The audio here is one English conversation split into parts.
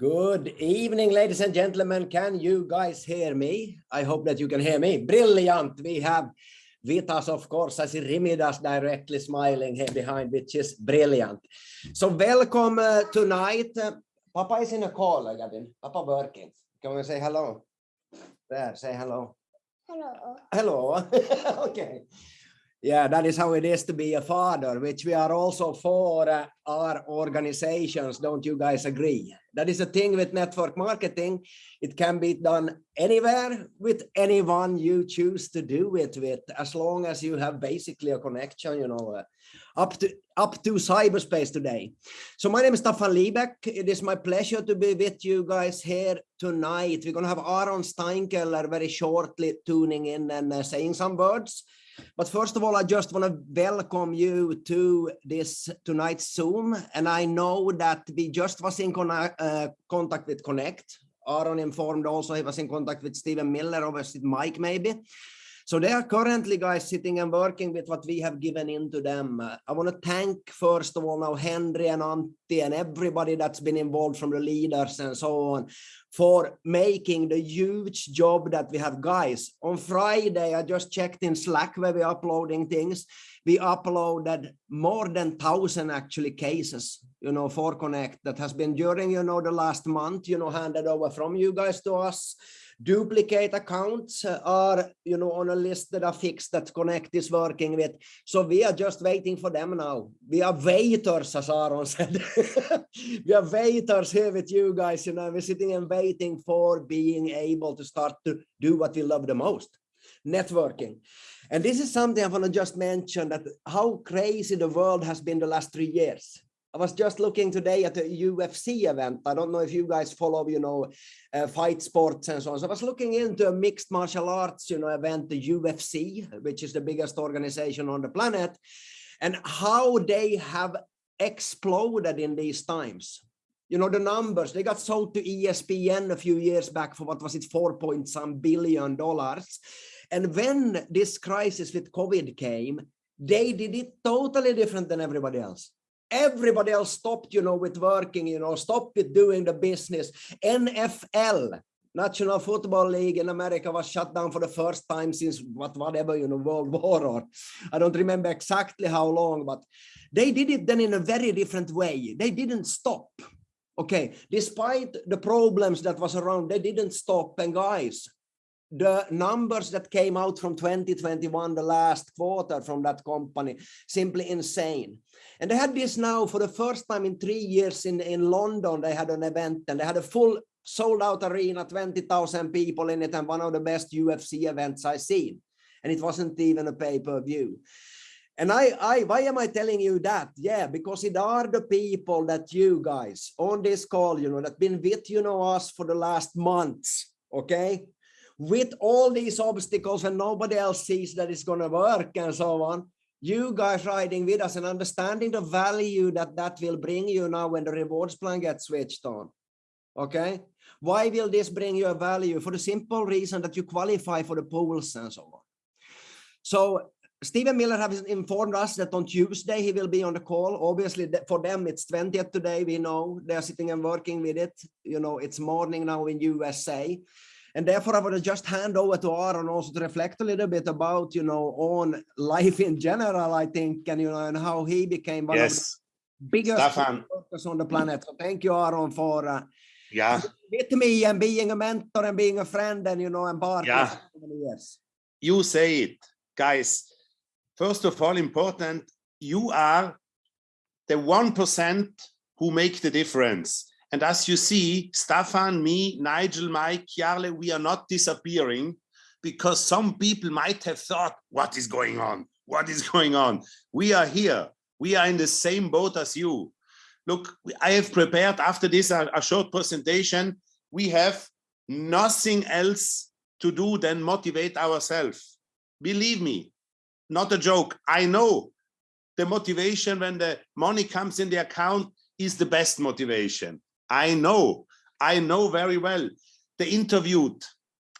Good evening, ladies and gentlemen. Can you guys hear me? I hope that you can hear me. Brilliant. We have Vitas, of course. I see Rimvidas directly smiling here behind, which is brilliant. So welcome uh, tonight. Uh, Papa is in a call, Gavin. Papa working. Can we say hello? There, say hello. Hello. Hello. okay. Yeah, that is how it is to be a father, which we are also for uh, our organizations. Don't you guys agree? That is a thing with network marketing. It can be done anywhere with anyone you choose to do it with, as long as you have basically a connection, you know, uh, up to up to cyberspace today. So my name is Staffan Liebeck. It is my pleasure to be with you guys here tonight. We're going to have Aaron Steinkeller very shortly tuning in and uh, saying some words. But first of all, I just want to welcome you to this tonight's Zoom. And I know that we just was in uh, contact with Connect. Aaron informed also he was in contact with Stephen Miller, obviously Mike maybe. So they are currently guys sitting and working with what we have given into them. Uh, I want to thank first of all now Henry and Antti and everybody that's been involved from the leaders and so on for making the huge job that we have guys. On Friday, I just checked in Slack where we're uploading things. We uploaded more than thousand actually cases, you know, for Connect that has been during, you know, the last month, you know, handed over from you guys to us duplicate accounts are you know on a list that are fixed that connect is working with. So we are just waiting for them now. We are waiters as aaron said. We are waiters here with you guys you know we're sitting and waiting for being able to start to do what we love the most networking. And this is something i want to just mention that how crazy the world has been the last three years I was just looking today at a UFC event. I don't know if you guys follow, you know, uh, fight sports and so on. So I was looking into a mixed martial arts, you know, event, the UFC, which is the biggest organization on the planet, and how they have exploded in these times. You know, the numbers, they got sold to ESPN a few years back for what was it, four point some billion dollars. And when this crisis with COVID came, they did it totally different than everybody else everybody else stopped you know with working you know stopped with doing the business. Nfl national football league in america was shut down for the first time since what whatever you know world war or i don't remember exactly how long but they did it then in a very different way. They didn't stop okay? Despite the problems that was around they didn't stop. And guys the numbers that came out from 2021 the last quarter from that company simply insane and they had this now for the first time in three years in, in London, they had an event and they had a full sold out arena, 20,000 people in it and one of the best UFC events I've seen. And it wasn't even a pay-per-view. And I, I, why am I telling you that? Yeah, because it are the people that you guys on this call, you know, that been with, you know, us for the last months, okay? With all these obstacles and nobody else sees that it's going to work and so on you guys riding with us and understanding the value that that will bring you now when the rewards plan gets switched on. Okay. Why will this bring you a value? For the simple reason that you qualify for the pools and so on. So Stephen Miller has informed us that on Tuesday he will be on the call. Obviously, for them it's 20th today. We know they're sitting and working with it. You know, it's morning now in USA. And therefore, I would just hand over to Aaron also to reflect a little bit about, you know, on life in general, I think, and, you know, and how he became one yes. of the biggest workers on the planet. So thank you, Aaron, for uh, yeah. with me and being a mentor and being a friend and, you know, and partner. Yeah. Years. You say it, guys. First of all, important, you are the 1% who make the difference. And as you see, Stefan, me, Nigel, Mike, Jarle, we are not disappearing because some people might have thought, what is going on? What is going on? We are here. We are in the same boat as you. Look, I have prepared after this a, a short presentation. We have nothing else to do than motivate ourselves. Believe me, not a joke. I know the motivation when the money comes in the account is the best motivation. I know, I know very well. They interviewed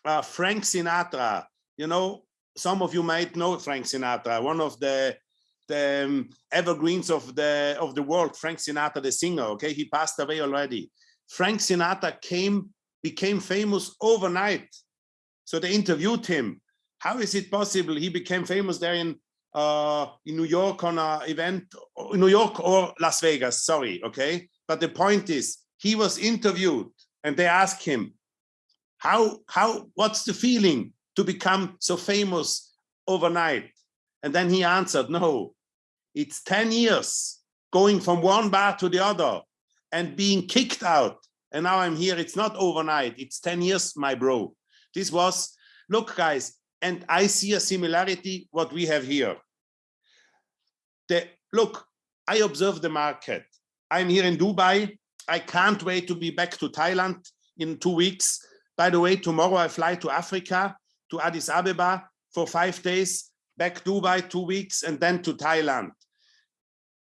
uh, Frank Sinatra. You know, some of you might know Frank Sinatra, one of the the um, evergreens of the of the world. Frank Sinatra, the singer. Okay, he passed away already. Frank Sinatra came, became famous overnight. So they interviewed him. How is it possible he became famous there in uh, in New York on an event, New York or Las Vegas, sorry, okay? But the point is, he was interviewed and they asked him, how, how, what's the feeling to become so famous overnight? And then he answered, no, it's 10 years going from one bar to the other and being kicked out. And now I'm here, it's not overnight, it's 10 years, my bro. This was, look guys, and I see a similarity what we have here. The, look, I observe the market. I'm here in Dubai. I can't wait to be back to Thailand in two weeks. By the way, tomorrow I fly to Africa, to Addis Ababa for five days, back Dubai two weeks, and then to Thailand.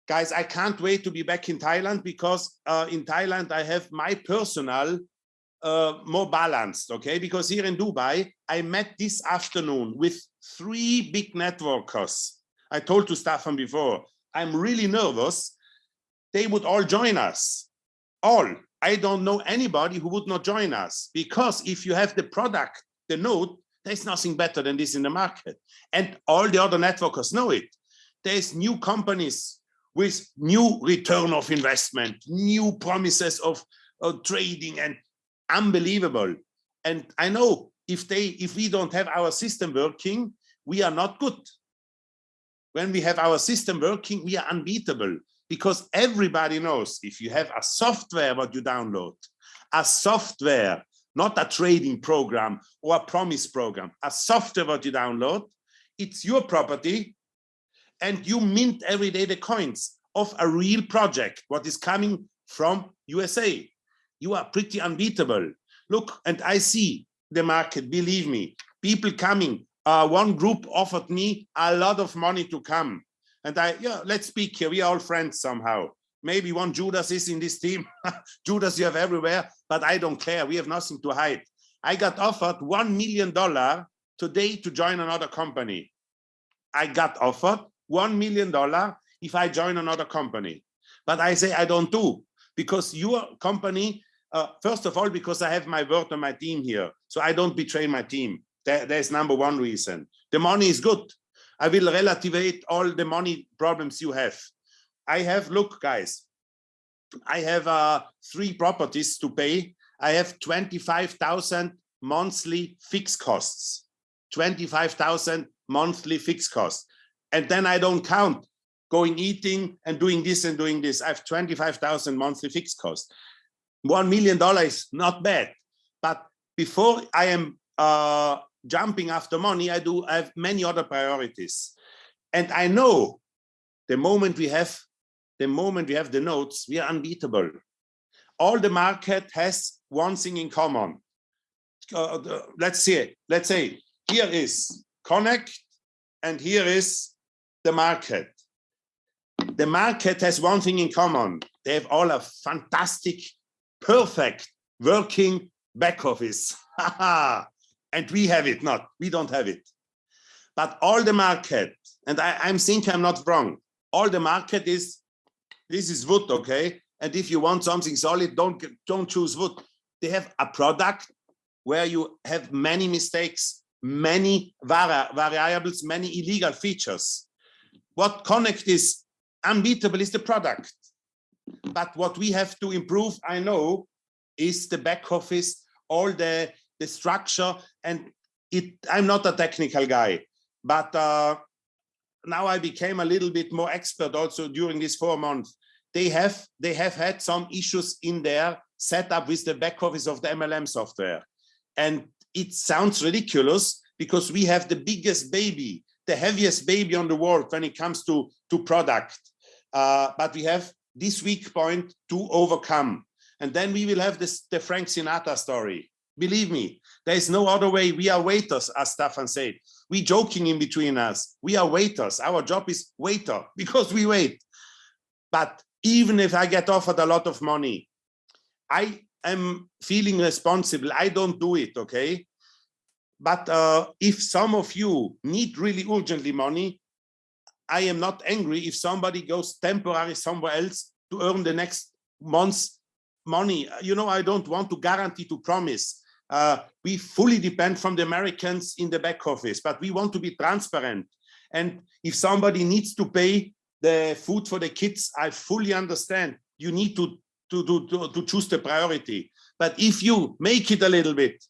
Guys, I can't wait to be back in Thailand because uh, in Thailand I have my personal uh, more balanced, okay? Because here in Dubai, I met this afternoon with three big networkers. I told to Staffan before, I'm really nervous. They would all join us, all. I don't know anybody who would not join us because if you have the product, the node, there's nothing better than this in the market. And all the other networkers know it. There's new companies with new return of investment, new promises of, of trading and unbelievable. And I know if they, if we don't have our system working, we are not good. When we have our system working, we are unbeatable because everybody knows if you have a software what you download, a software, not a trading program or a promise program, a software what you download, it's your property and you mint every day the coins of a real project, what is coming from USA you are pretty unbeatable. Look, and I see the market, believe me, people coming. Uh, one group offered me a lot of money to come. And I, yeah, let's speak here. We are all friends somehow. Maybe one Judas is in this team. Judas you have everywhere, but I don't care. We have nothing to hide. I got offered $1 million today to join another company. I got offered $1 million if I join another company. But I say I don't do because your company uh, first of all, because I have my word on my team here. So I don't betray my team. That, there's number one reason. The money is good. I will relativate all the money problems you have. I have, look, guys, I have uh, three properties to pay. I have 25,000 monthly fixed costs, 25,000 monthly fixed costs. And then I don't count going eating and doing this and doing this. I have 25,000 monthly fixed costs one million dollars is not bad but before i am uh, jumping after money i do I have many other priorities. And i know the moment we have the moment we have the nodes we are unbeatable. All the market has one thing in common. Uh, the, let's see let's say here is connect and here is the market. The market has one thing in common. They have all a fantastic perfect working back office. and we have it not, we don't have it. But all the market, and I, I'm thinking I'm not wrong, all the market is, this is wood, okay? And if you want something solid, don't, don't choose wood. They have a product where you have many mistakes, many vari variables, many illegal features. What Connect is unbeatable is the product. But what we have to improve, I know, is the back office, all the, the structure. And it, I'm not a technical guy, but uh, now I became a little bit more expert also during these four months. They have, they have had some issues in their setup with the back office of the MLM software. And it sounds ridiculous because we have the biggest baby, the heaviest baby on the world when it comes to, to product. Uh, but we have this weak point to overcome. And then we will have this the Frank Sinatra story. Believe me, there is no other way. We are waiters, as Stefan said. We joking in between us. We are waiters. Our job is waiter because we wait. But even if I get offered a lot of money, I am feeling responsible. I don't do it, okay? But uh, if some of you need really urgently money, I am not angry if somebody goes temporary somewhere else to earn the next month's money. You know, I don't want to guarantee to promise. Uh, we fully depend from the Americans in the back office, but we want to be transparent. And if somebody needs to pay the food for the kids, I fully understand. You need to, to, to, to, choose the priority. But if you make it a little bit,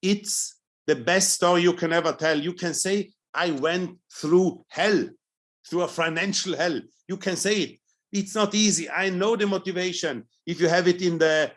it's the best story you can ever tell. You can say, I went through hell, through a financial hell. You can say it. It's not easy. I know the motivation. If you have it in the,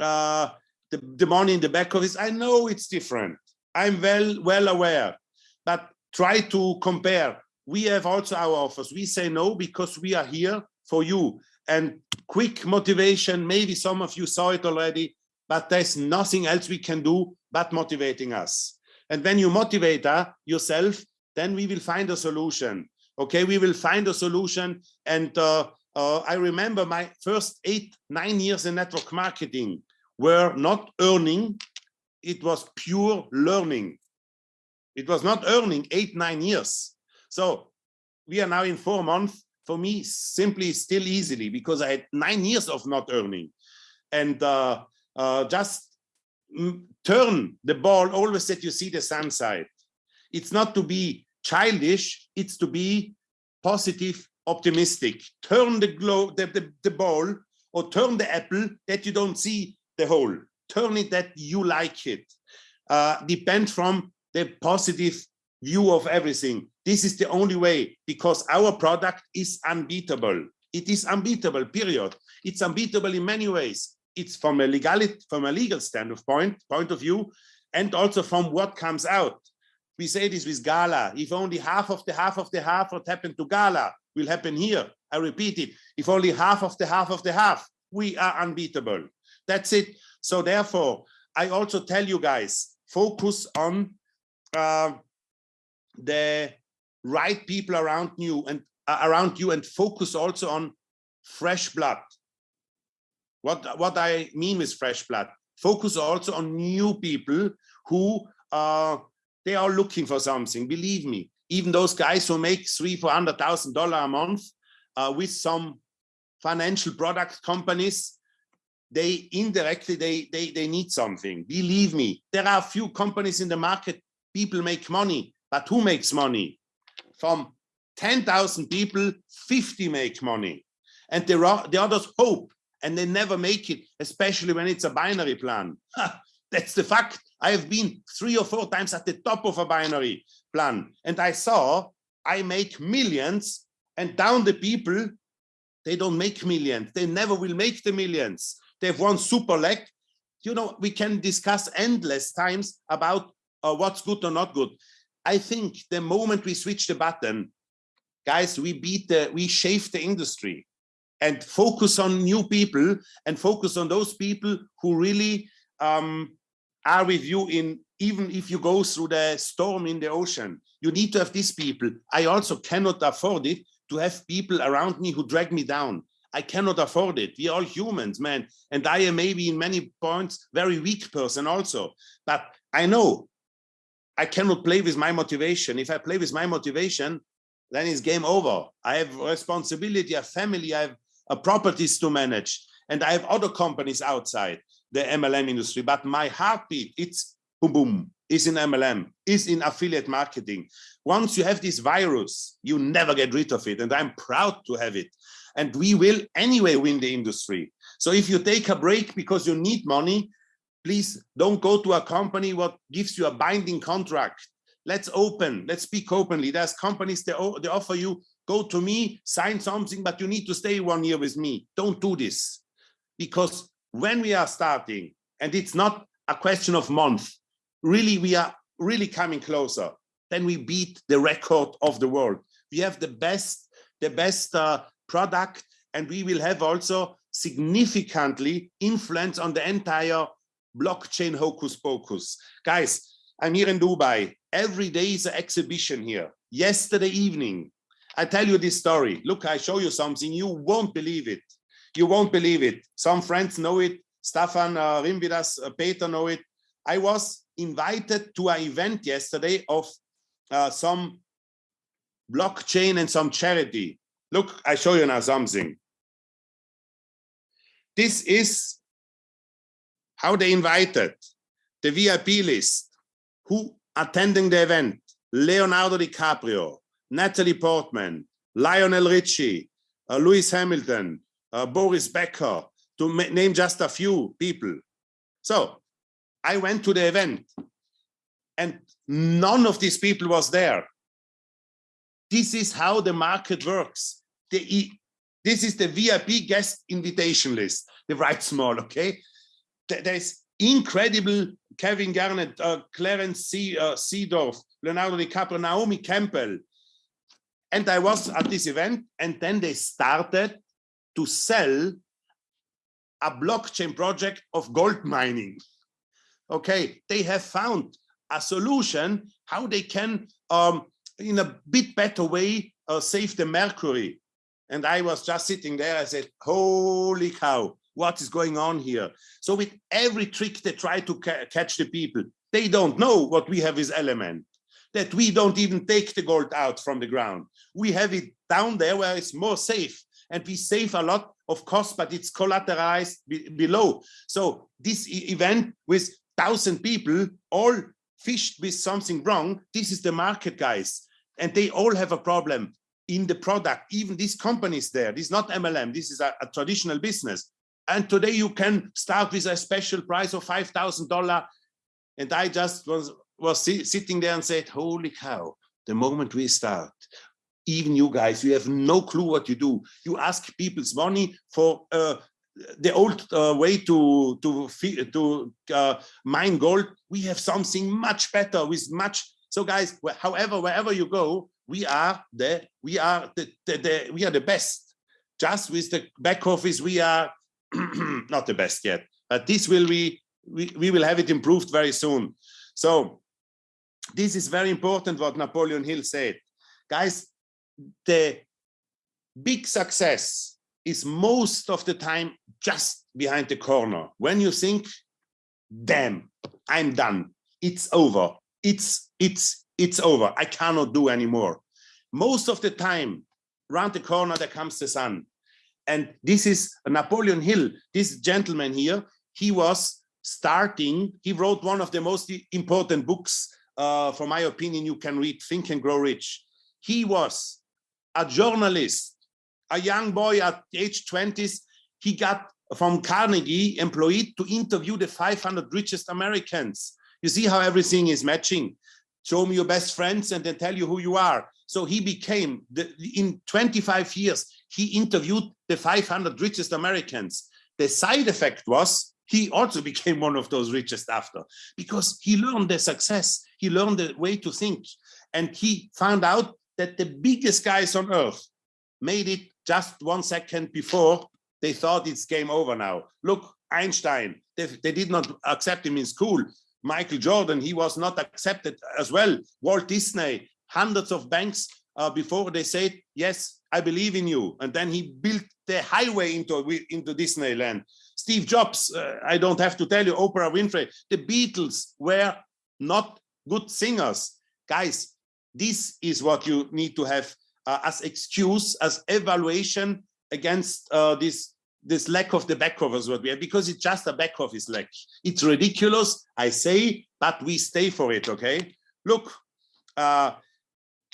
uh, the, the money in the back office, I know it's different. I'm well, well aware, but try to compare. We have also our offers. We say no because we are here for you. And quick motivation, maybe some of you saw it already, but there's nothing else we can do but motivating us. And when you motivate uh, yourself, then we will find a solution. Okay, we will find a solution. And uh, uh, I remember my first eight, nine years in network marketing were not earning. It was pure learning. It was not earning eight, nine years. So we are now in four months. For me, simply still easily because I had nine years of not earning. And uh, uh, just turn the ball always that you see the sun side. It's not to be childish, it's to be positive, optimistic. Turn the, glow, the, the, the ball or turn the apple that you don't see the hole. Turn it that you like it. Uh, depend from the positive view of everything. This is the only way because our product is unbeatable. It is unbeatable, period. It's unbeatable in many ways it's from a legality, from a legal standpoint point of view, and also from what comes out. We say this with Gala. If only half of the half of the half what happened to Gala will happen here. I repeat it. If only half of the half of the half, we are unbeatable. That's it. So therefore, I also tell you guys, focus on uh, the right people around you and uh, around you and focus also on fresh blood what, what I mean with fresh blood, focus also on new people who uh, they are looking for something. Believe me, even those guys who make three, four hundred thousand dollar a month uh, with some financial product companies, they indirectly they they they need something. Believe me, there are few companies in the market. People make money, but who makes money? From 10,000 people, 50 make money. And there are the others hope and they never make it, especially when it's a binary plan. That's the fact. I have been three or four times at the top of a binary plan and I saw I make millions and down the people, they don't make millions. They never will make the millions. They have won super leg. You know, we can discuss endless times about uh, what's good or not good. I think the moment we switch the button, guys, we beat the, we shave the industry and focus on new people and focus on those people who really um, are with you in even if you go through the storm in the ocean you need to have these people i also cannot afford it to have people around me who drag me down i cannot afford it we are all humans man and i am maybe in many points very weak person also but i know i cannot play with my motivation if i play with my motivation then it's game over i have responsibility a family i have uh, properties to manage. And I have other companies outside the MLM industry, but my heartbeat, it's boom, boom, is in MLM, is in affiliate marketing. Once you have this virus, you never get rid of it. And I'm proud to have it. And we will anyway win the industry. So if you take a break because you need money, please don't go to a company what gives you a binding contract. Let's open, let's speak openly. There's companies that they offer you go to me, sign something, but you need to stay one year with me. Don't do this. Because when we are starting, and it's not a question of month, really, we are really coming closer, then we beat the record of the world. We have the best, the best uh, product, and we will have also significantly influence on the entire blockchain hocus pocus. Guys, I'm here in Dubai. Every day is an exhibition here. Yesterday evening, I tell you this story. Look, I show you something. You won't believe it. You won't believe it. Some friends know it. Stefan uh, Rimvidas, uh, Peter know it. I was invited to an event yesterday of uh, some blockchain and some charity. Look, I show you now something. This is how they invited the VIP list, who attending the event, Leonardo DiCaprio, Natalie Portman, Lionel Richie, uh, Lewis Hamilton, uh, Boris Becker, to name just a few people. So I went to the event and none of these people was there. This is how the market works. The, this is the VIP guest invitation list. They write small, okay? There's incredible Kevin Garnett, uh, Clarence C, uh, Seedorf, Leonardo DiCaprio, Naomi Campbell. And I was at this event and then they started to sell a blockchain project of gold mining. Okay, they have found a solution how they can, um, in a bit better way, uh, save the mercury. And I was just sitting there, I said, holy cow, what is going on here? So with every trick they try to ca catch the people, they don't know what we have is element, that we don't even take the gold out from the ground. We have it down there where it's more safe and we save a lot of cost, but it's collateralized be below. So this event with thousand people all fished with something wrong, this is the market guys. And they all have a problem in the product, even these companies there, this is not MLM, this is a, a traditional business. And today you can start with a special price of $5,000. And I just was, was sitting there and said, holy cow, the moment we start, even you guys, you have no clue what you do. You ask people's money for uh, the old uh, way to to to uh, mine gold. We have something much better with much. So guys, however, wherever you go, we are the we are the, the, the we are the best. Just with the back office, we are not the best yet. But this will we, we we will have it improved very soon. So this is very important what Napoleon Hill said. Guys, the big success is most of the time just behind the corner. When you think, damn, I'm done. It's over. It's, it's, it's over. I cannot do anymore. Most of the time, round the corner, there comes the sun. And this is Napoleon Hill, this gentleman here, he was starting, he wrote one of the most important books, uh, for my opinion, you can read, Think and Grow Rich. He was a journalist, a young boy at age 20s, he got from Carnegie employed to interview the 500 richest Americans. You see how everything is matching. Show me your best friends and then tell you who you are. So he became, the, in 25 years, he interviewed the 500 richest Americans. The side effect was he also became one of those richest after because he learned the success. He learned the way to think and he found out that the biggest guys on earth made it just one second before they thought it's game over now. Look, Einstein, they, they did not accept him in school. Michael Jordan, he was not accepted as well. Walt Disney, hundreds of banks uh, before they said, yes, I believe in you. And then he built the highway into, into Disneyland. Steve Jobs, uh, I don't have to tell you, Oprah Winfrey, the Beatles were not good singers. Guys, this is what you need to have uh, as excuse, as evaluation against uh, this this lack of the back office what we have because it's just a back office lack. It's ridiculous, I say, but we stay for it. Okay, look, uh,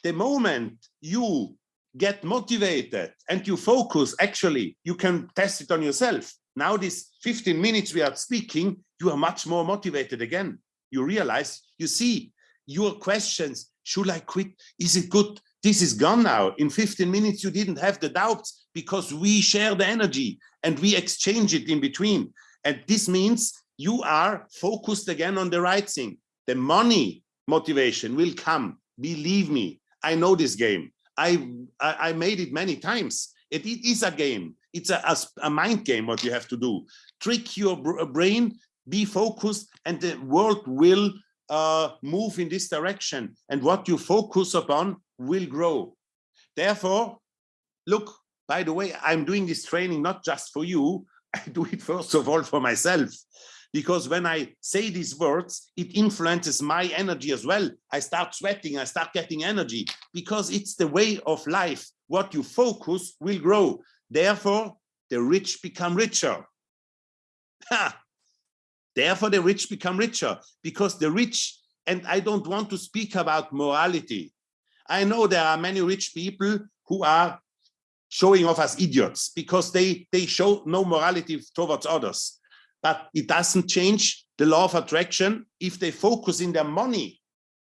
the moment you get motivated and you focus, actually, you can test it on yourself. Now, these 15 minutes we are speaking, you are much more motivated again. You realize, you see your questions. Should I quit? Is it good? This is gone now. In 15 minutes, you didn't have the doubts because we share the energy and we exchange it in between. And this means you are focused again on the right thing. The money motivation will come. Believe me, I know this game. I, I, I made it many times. It, it is a game. It's a, a, a mind game, what you have to do. Trick your brain, be focused, and the world will uh, move in this direction. And what you focus upon will grow. Therefore, look, by the way, I'm doing this training not just for you, I do it first of all for myself. Because when I say these words, it influences my energy as well. I start sweating, I start getting energy because it's the way of life. What you focus will grow. Therefore, the rich become richer. Therefore, the rich become richer because the rich, and I don't want to speak about morality. I know there are many rich people who are showing off as idiots because they, they show no morality towards others. But it doesn't change the law of attraction if they focus in their money,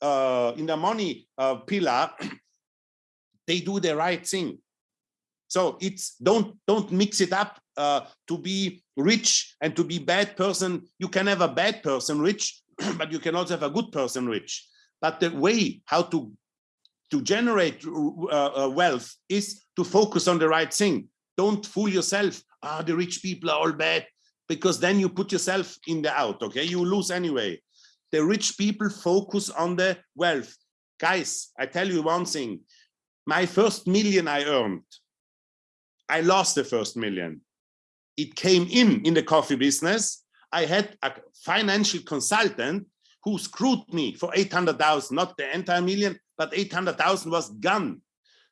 uh, in the money uh, pillar, they do the right thing. So it's don't don't mix it up uh, to be rich and to be bad person. You can have a bad person rich, but you can also have a good person rich. But the way how to to generate uh, uh, wealth is to focus on the right thing. Don't fool yourself. Ah, the rich people are all bad because then you put yourself in the out. Okay, you lose anyway. The rich people focus on the wealth. Guys, I tell you one thing. My first million I earned I lost the first million. It came in in the coffee business. I had a financial consultant who screwed me for 800,000, not the entire million, but 800,000 was gone.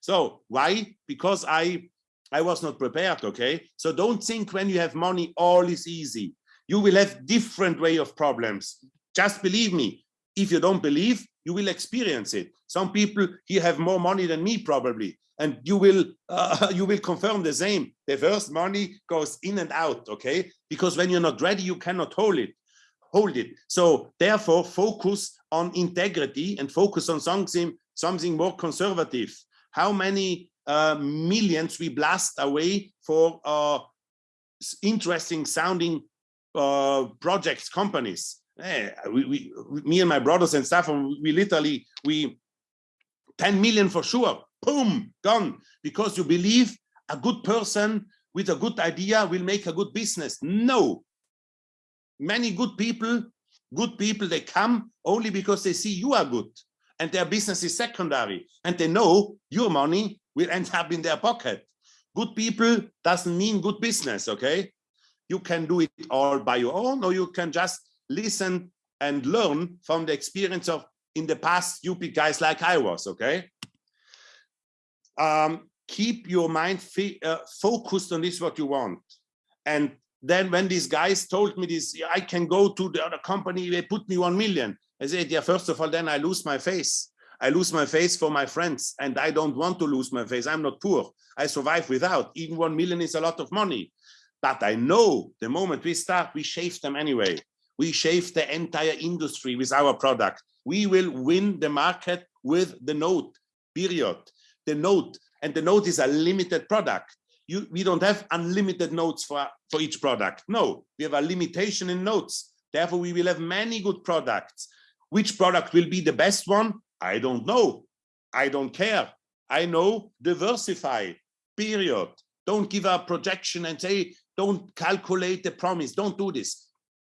So why? Because I, I was not prepared, okay? So don't think when you have money, all is easy. You will have different way of problems. Just believe me. If you don't believe, you will experience it. Some people here have more money than me probably and you will uh, you will confirm the same the first money goes in and out okay because when you're not ready you cannot hold it hold it so therefore focus on integrity and focus on something something more conservative how many uh, millions we blast away for uh, interesting sounding uh, projects companies eh, we, we, me and my brothers and stuff we literally we 10 million for sure boom, gone, because you believe a good person with a good idea will make a good business. No. Many good people, good people, they come only because they see you are good and their business is secondary and they know your money will end up in their pocket. Good people doesn't mean good business, okay? You can do it all by your own or you can just listen and learn from the experience of in the past stupid guys like I was, okay? um, keep your mind uh, focused on this what you want and then when these guys told me this i can go to the other company they put me 1 million i said yeah first of all then i lose my face i lose my face for my friends and i don't want to lose my face i'm not poor i survive without even 1 million is a lot of money but i know the moment we start we shave them anyway we shave the entire industry with our product we will win the market with the node period the node and the node is a limited product. You, we don't have unlimited nodes for, for each product. No, we have a limitation in nodes. Therefore, we will have many good products. Which product will be the best one? I don't know. I don't care. I know diversify, period. Don't give a projection and say, don't calculate the promise. Don't do this.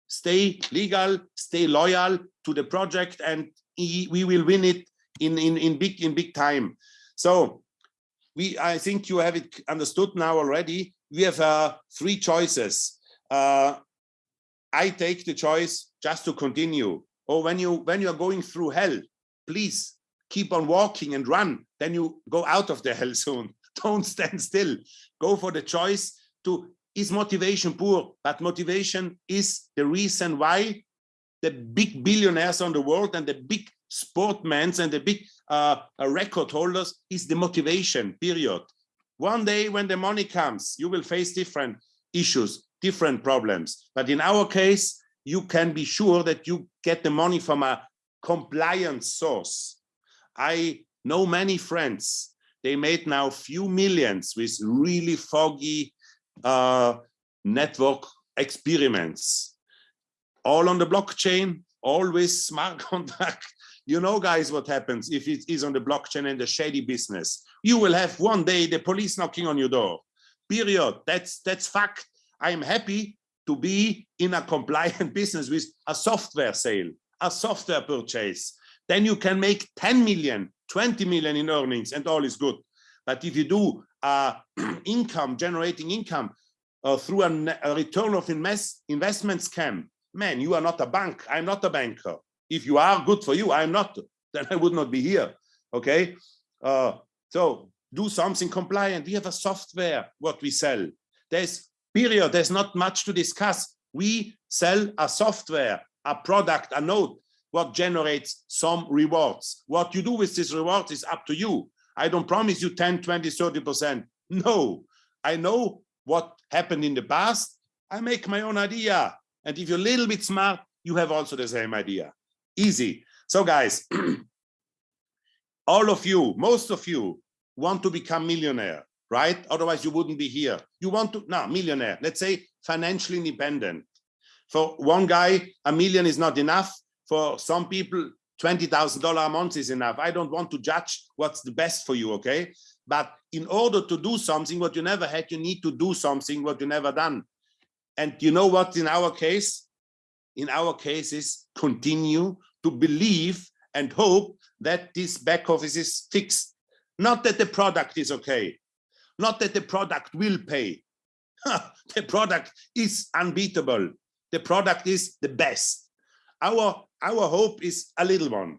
Stay legal, stay loyal to the project and we will win it in, in, in, big, in big time. So we, I think you have it understood now already. We have uh, three choices. Uh, I take the choice just to continue. Or when you when you are going through hell, please keep on walking and run. Then you go out of the hell zone. Don't stand still. Go for the choice to is motivation poor, but motivation is the reason why the big billionaires on the world and the big sportmen and the big uh, record holders is the motivation period. One day when the money comes, you will face different issues, different problems. But in our case, you can be sure that you get the money from a compliant source. I know many friends, they made now few millions with really foggy uh, network experiments. All on the blockchain, always smart contract, you know, guys, what happens if it is on the blockchain and the shady business? You will have one day the police knocking on your door. Period. That's that's fact. I am happy to be in a compliant business with a software sale, a software purchase. Then you can make 10 million, 20 million in earnings and all is good. But if you do uh, income, generating income uh, through a, a return of invest, investment scam, man, you are not a bank. I'm not a banker. If you are good for you, I'm not, then I would not be here. Okay. Uh, so do something compliant. We have a software, what we sell. There's period. There's not much to discuss. We sell a software, a product, a node, what generates some rewards. What you do with this reward is up to you. I don't promise you 10, 20, 30%. No, I know what happened in the past. I make my own idea. And if you're a little bit smart, you have also the same idea. Easy. So guys, all of you, most of you want to become millionaire, right? Otherwise you wouldn't be here. You want to, no, millionaire, let's say financially independent. For one guy, a million is not enough. For some people, $20,000 a month is enough. I don't want to judge what's the best for you, okay? But in order to do something what you never had, you need to do something what you never done. And you know what in our case? In our case is continue to believe and hope that this back office is fixed. Not that the product is okay. Not that the product will pay. the product is unbeatable. The product is the best. Our, our hope is a little one.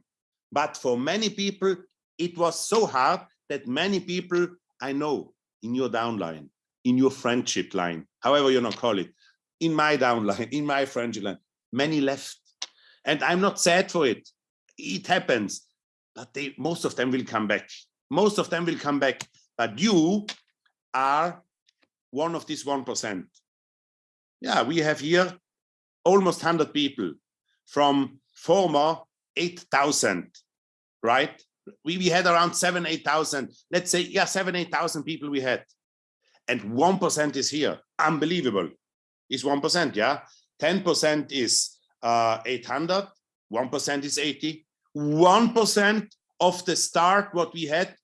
But for many people, it was so hard that many people I know in your downline, in your friendship line, however you not call it, in my downline, in my friendship line, many left. And I'm not sad for it. It happens, but they, most of them will come back. Most of them will come back, but you are one of these 1%. Yeah, we have here almost 100 people from former 8,000, right? We, we had around seven, 8,000, let's say, yeah, seven, 8,000 people we had. And 1% is here, unbelievable is 1%, yeah? 10% is uh, 800, 1% is 80. 1% of the start what we had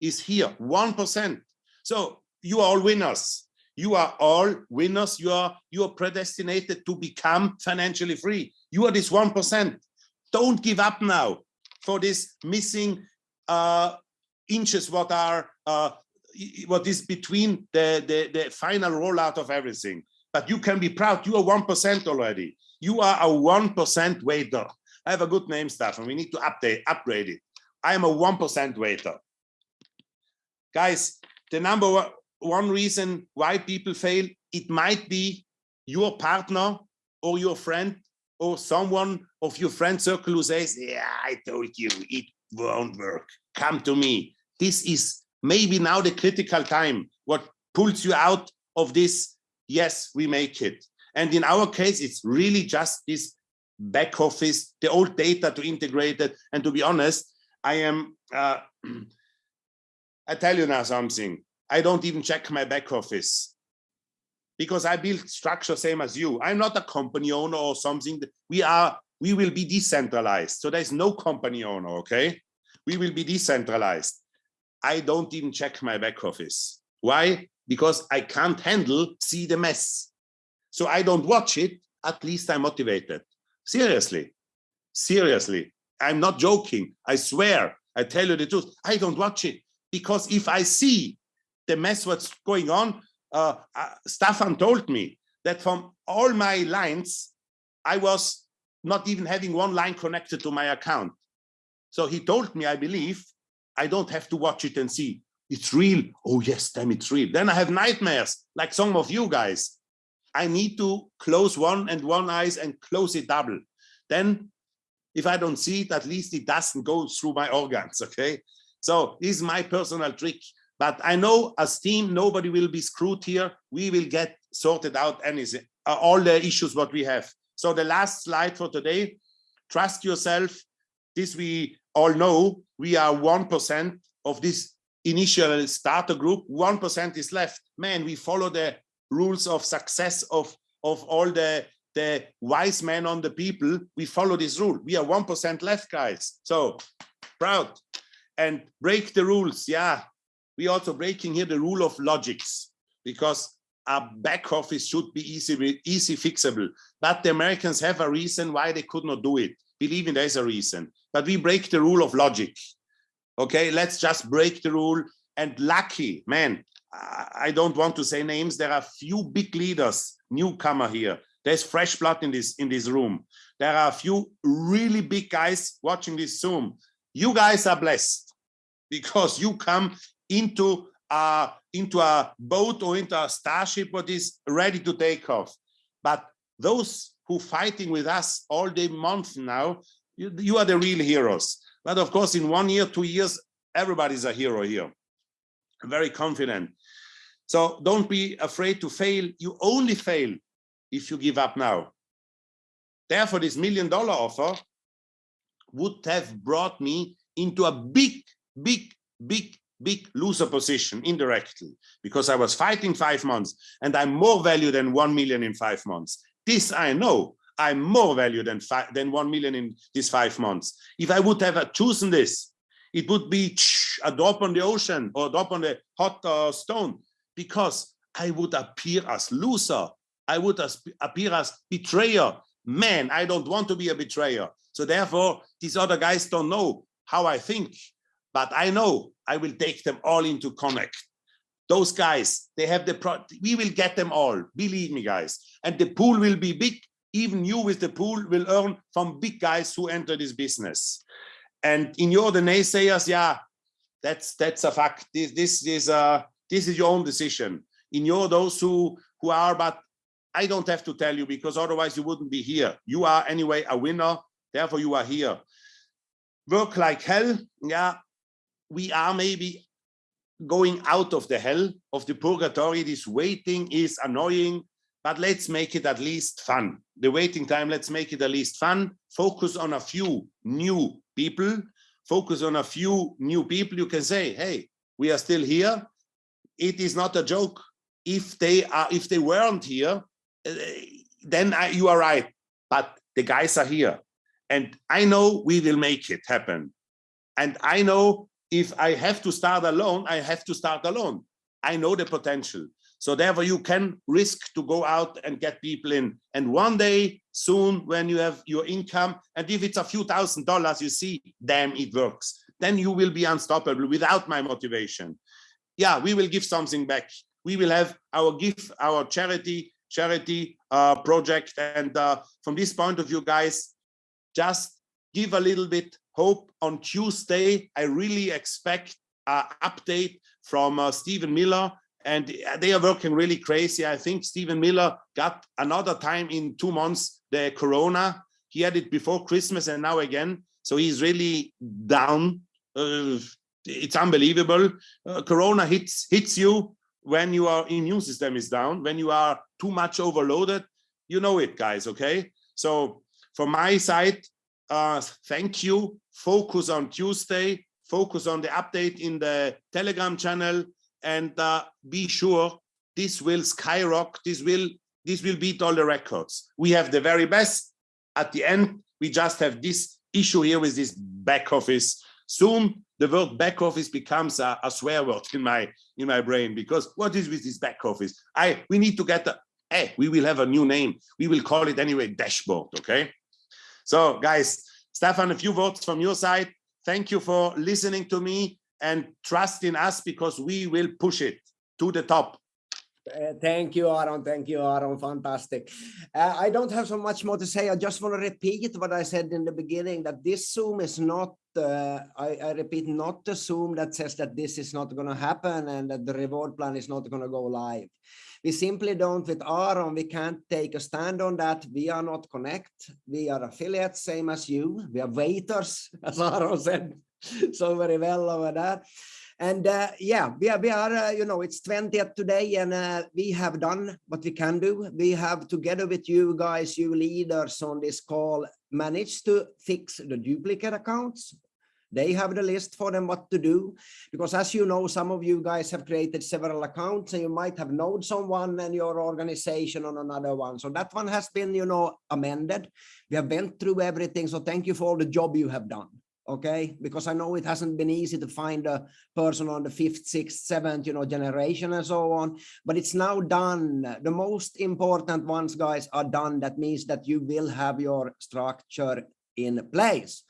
is here, 1%. So you are all winners. You are all winners. You are, you are predestinated to become financially free. You are this 1%. Don't give up now for this missing uh, inches what are uh, what is between the, the, the final rollout of everything but you can be proud. You are 1% already. You are a 1% waiter. I have a good name, Stefan. We need to update, upgrade it. I am a 1% waiter. Guys, the number one reason why people fail, it might be your partner or your friend or someone of your friend circle who says, yeah, I told you, it won't work. Come to me. This is maybe now the critical time, what pulls you out of this yes, we make it. And in our case, it's really just this back office, the old data to integrate it. And to be honest, I am, uh, I tell you now something, I don't even check my back office because I build structure same as you. I'm not a company owner or something. We are, we will be decentralized. So there's no company owner, okay? We will be decentralized. I don't even check my back office. Why? because I can't handle see the mess. So I don't watch it, at least I'm motivated. Seriously, seriously, I'm not joking. I swear, I tell you the truth. I don't watch it because if I see the mess what's going on, uh, uh, told me that from all my lines, I was not even having one line connected to my account. So he told me, I believe, I don't have to watch it and see it's real. Oh yes, damn, it's real. Then I have nightmares, like some of you guys. I need to close one and one eyes and close it double. Then if I don't see it, at least it doesn't go through my organs, okay? So this is my personal trick. But I know as team, nobody will be screwed here. We will get sorted out anything, all the issues what we have. So the last slide for today, trust yourself. This we all know, we are 1% of this initial starter group, 1% is left. Man, we follow the rules of success of, of all the, the wise men on the people. We follow this rule. We are 1% left, guys. So proud and break the rules. Yeah, we also breaking here the rule of logics because a back office should be easy, easy fixable. But the Americans have a reason why they could not do it. Believe me, there's a reason. But we break the rule of logic. Okay, let's just break the rule. And lucky, man, I don't want to say names. There are few big leaders, newcomer here. There's fresh blood in this in this room. There are a few really big guys watching this Zoom. You guys are blessed because you come into a into a boat or into a starship what is ready to take off. But those who fighting with us all day month now, you, you are the real heroes. But of course, in one year, two years, everybody's a hero here. I'm very confident. So don't be afraid to fail. You only fail if you give up now. Therefore, this million dollar offer would have brought me into a big, big, big, big loser position indirectly because I was fighting five months and I'm more value than 1 million in five months. This I know. I'm more value than five, than 1 million in these five months. If I would have chosen this, it would be a drop on the ocean or a drop on the hot uh, stone because I would appear as loser. I would as, appear as betrayer. Man, I don't want to be a betrayer. So therefore, these other guys don't know how I think, but I know I will take them all into connect. Those guys, they have the pro we will get them all, believe me, guys. And the pool will be big. Even you with the pool will earn from big guys who enter this business. And in your the naysayers, yeah, that's that's a fact. This this is uh this is your own decision. In your those who who are, but I don't have to tell you because otherwise you wouldn't be here. You are anyway a winner, therefore you are here. Work like hell, yeah. We are maybe going out of the hell of the purgatory. This waiting is annoying, but let's make it at least fun. The waiting time, let's make it at least fun. Focus on a few new people. Focus on a few new people. You can say, hey, we are still here. It is not a joke. If they are, if they weren't here, uh, then I, you are right. But the guys are here. And I know we will make it happen. And I know if I have to start alone, I have to start alone. I know the potential. So therefore you can risk to go out and get people in. And one day soon when you have your income, and if it's a few thousand dollars, you see, damn, it works. Then you will be unstoppable without my motivation. Yeah, we will give something back. We will have our gift, our charity, charity uh, project. And uh, from this point of view, guys, just give a little bit hope on Tuesday. I really expect an update from uh, Stephen Miller and they are working really crazy. I think Stephen Miller got another time in two months the corona. He had it before Christmas and now again. So he's really down. Uh, it's unbelievable. Uh, corona hits hits you when your immune system is down, when you are too much overloaded. You know it, guys. Okay. So from my side, uh, thank you. Focus on Tuesday. Focus on the update in the Telegram channel, and uh, be sure this will skyrocket. This will this will beat all the records. We have the very best. At the end, we just have this issue here with this back office. Soon, the word back office becomes a, a swear word in my in my brain because what is with this back office? I we need to get a. Hey, we will have a new name. We will call it anyway dashboard. Okay. So guys, Stefan, a few words from your side. Thank you for listening to me and trust in us because we will push it to the top. Uh, thank you, Aaron. Thank you, Aaron. Fantastic. Uh, I don't have so much more to say. I just want to repeat what I said in the beginning, that this Zoom is not, uh, I, I, repeat, not the Zoom that says that this is not going to happen and that the reward plan is not going to go live. We simply don't with Aaron, we can't take a stand on that. We are not Connect. We are affiliates, same as you. We are waiters, as Aaron said so very well over that. And uh, yeah, we are, we are uh, you know, it's 20th today and uh, we have done what we can do. We have together with you guys, you leaders on this call, managed to fix the duplicate accounts. They have the list for them what to do. Because as you know, some of you guys have created several accounts and you might have known someone and your organization on another one. So that one has been, you know, amended. We have went through everything. So thank you for all the job you have done okay because i know it hasn't been easy to find a person on the fifth sixth seventh you know generation and so on but it's now done the most important ones guys are done that means that you will have your structure in place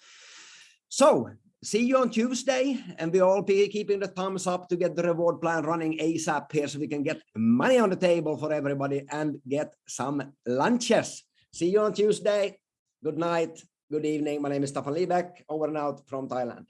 so see you on tuesday and we all be keeping the thumbs up to get the reward plan running asap here so we can get money on the table for everybody and get some lunches see you on tuesday good night Good evening. My name is Staffan Liebeck, over and out from Thailand.